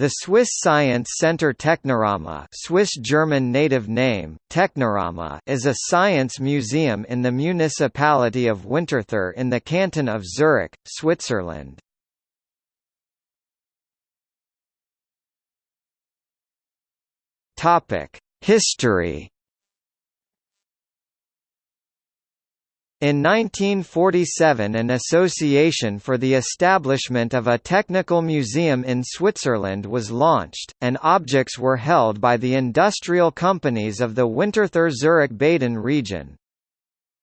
The Swiss Science Center Technorama Swiss-German native name, Technorama is a science museum in the municipality of Winterthur in the canton of Zurich, Switzerland. History In 1947 an association for the establishment of a technical museum in Switzerland was launched, and objects were held by the industrial companies of the Winterthur-Zurich-Baden region.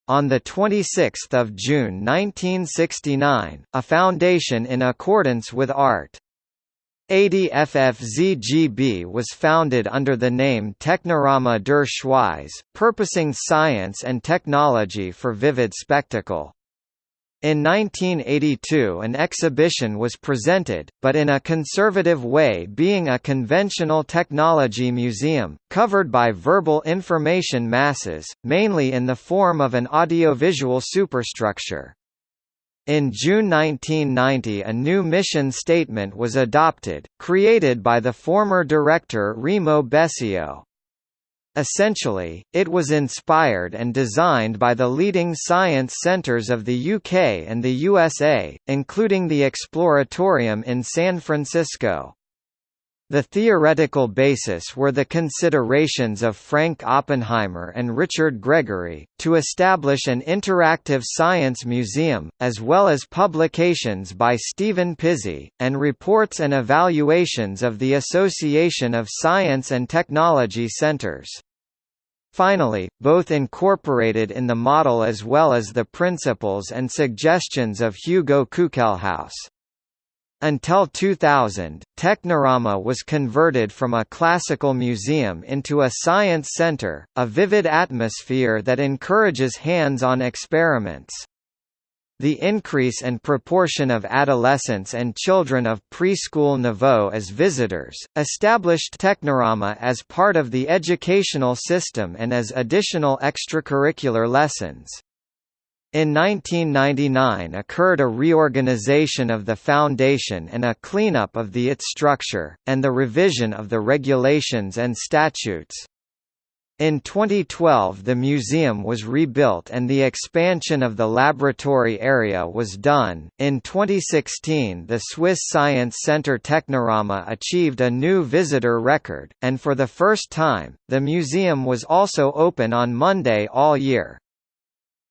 On 26 June 1969, a foundation in accordance with Art. ADFFZGB was founded under the name Technorama der Schweiz, purposing science and technology for vivid spectacle. In 1982 an exhibition was presented, but in a conservative way being a conventional technology museum, covered by verbal information masses, mainly in the form of an audiovisual superstructure. In June 1990 a new mission statement was adopted, created by the former director Remo Besio. Essentially, it was inspired and designed by the leading science centres of the UK and the USA, including the Exploratorium in San Francisco. The theoretical basis were the considerations of Frank Oppenheimer and Richard Gregory, to establish an interactive science museum, as well as publications by Stephen Pizzey, and reports and evaluations of the Association of Science and Technology Centers. Finally, both incorporated in the model as well as the principles and suggestions of Hugo Kuckelhaus. Until 2000, Technorama was converted from a classical museum into a science center, a vivid atmosphere that encourages hands-on experiments. The increase and proportion of adolescents and children of preschool niveau as visitors, established Technorama as part of the educational system and as additional extracurricular lessons. In 1999 occurred a reorganization of the foundation and a cleanup of the its structure, and the revision of the regulations and statutes. In 2012 the museum was rebuilt and the expansion of the laboratory area was done. In 2016 the Swiss Science Center Technorama achieved a new visitor record, and for the first time, the museum was also open on Monday all year.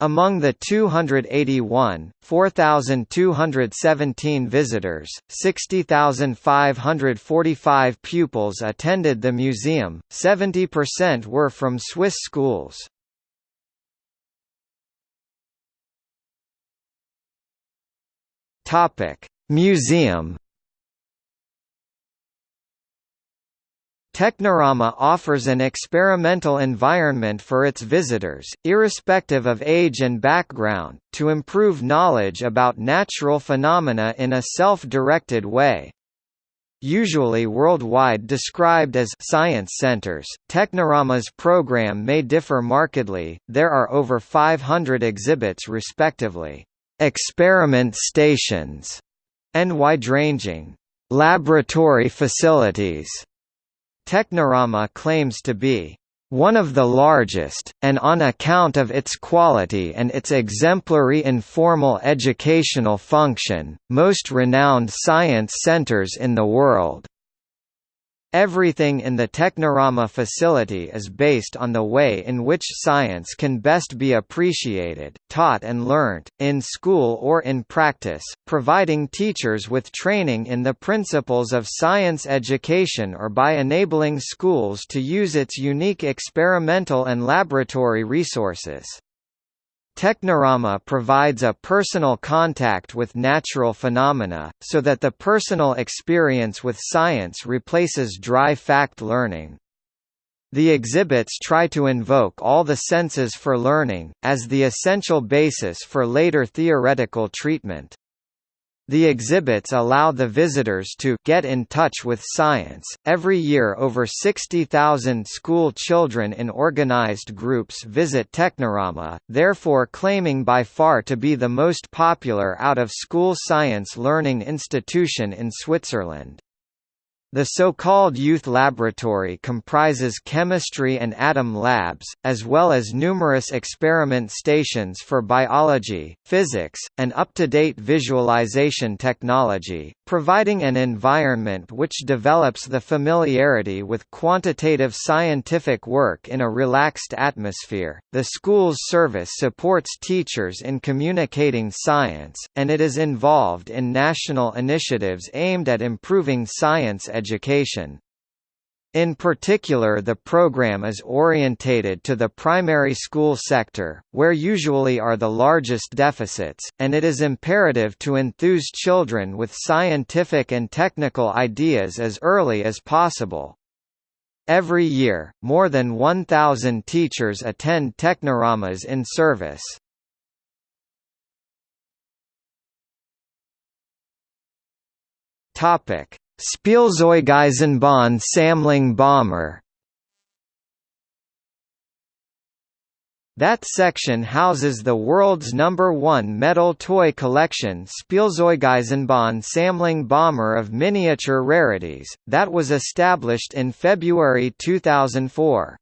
Among the 281, 4,217 visitors, 60,545 pupils attended the museum, 70% were from Swiss schools. Museum Technorama offers an experimental environment for its visitors, irrespective of age and background, to improve knowledge about natural phenomena in a self-directed way. Usually worldwide described as science centers, Technorama's program may differ markedly, there are over 500 exhibits respectively, experiment stations, and wide-ranging laboratory facilities Technorama claims to be one of the largest, and on account of its quality and its exemplary informal educational function, most renowned science centers in the world. Everything in the Technorama facility is based on the way in which science can best be appreciated, taught and learnt, in school or in practice, providing teachers with training in the principles of science education or by enabling schools to use its unique experimental and laboratory resources. Technorama provides a personal contact with natural phenomena, so that the personal experience with science replaces dry fact learning. The exhibits try to invoke all the senses for learning, as the essential basis for later theoretical treatment. The exhibits allow the visitors to get in touch with science. Every year, over 60,000 school children in organized groups visit Technorama, therefore claiming by far to be the most popular out of school science learning institution in Switzerland. The so-called Youth Laboratory comprises chemistry and atom labs, as well as numerous experiment stations for biology, physics, and up-to-date visualization technology, providing an environment which develops the familiarity with quantitative scientific work in a relaxed atmosphere. The school's service supports teachers in communicating science, and it is involved in national initiatives aimed at improving science education. In particular the program is orientated to the primary school sector, where usually are the largest deficits, and it is imperative to enthuse children with scientific and technical ideas as early as possible. Every year, more than 1,000 teachers attend Technoramas in service. Topic: Spielzeugeisenbahn Sammlung Bommer That section houses the world's number one metal toy collection Spielzeugeisenbahn Sammlung Bommer of miniature rarities, that was established in February 2004.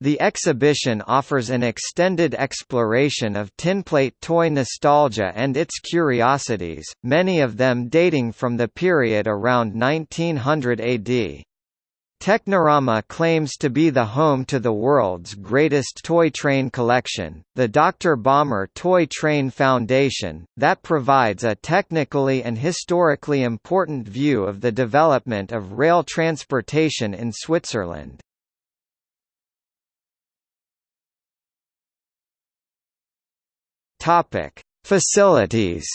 The exhibition offers an extended exploration of tinplate toy nostalgia and its curiosities, many of them dating from the period around 1900 AD. Technorama claims to be the home to the world's greatest toy train collection, the Dr. Bommer Toy Train Foundation, that provides a technically and historically important view of the development of rail transportation in Switzerland. Topic: Facilities.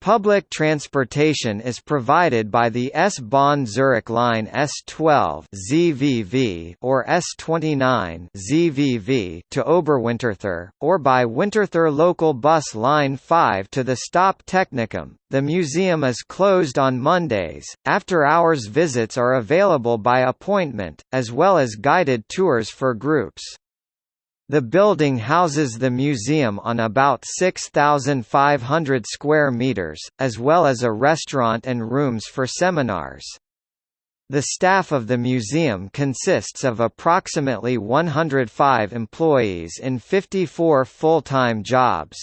Public transportation is provided by the S-Bahn Zurich Line S12 ZVV or S29 ZVV to Oberwinterthur, or by Winterthur Local Bus Line 5 to the Stop Technicum. The museum is closed on Mondays. After-hours visits are available by appointment, as well as guided tours for groups. The building houses the museum on about 6,500 square meters, as well as a restaurant and rooms for seminars. The staff of the museum consists of approximately 105 employees in 54 full-time jobs.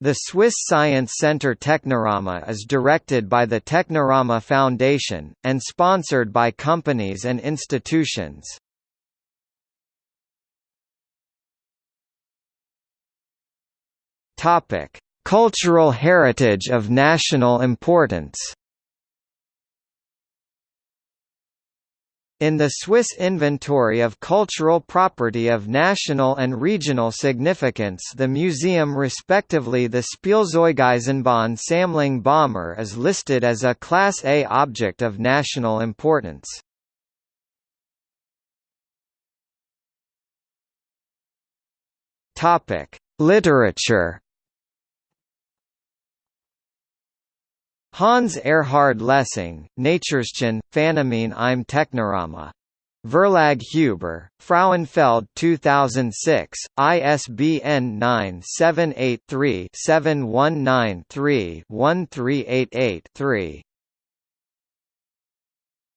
The Swiss Science Center Technorama is directed by the Technorama Foundation, and sponsored by companies and institutions. Topic: Cultural heritage of national importance. In the Swiss Inventory of Cultural Property of National and Regional Significance the museum respectively the Spielzeugeisenbahn Sammlung Bommer is listed as a Class A object of national importance. Literature Hans Erhard Lessing, Naturschen, Phänomen im Technorama. Verlag Huber, Frauenfeld 2006, ISBN 978-3-7193-1388-3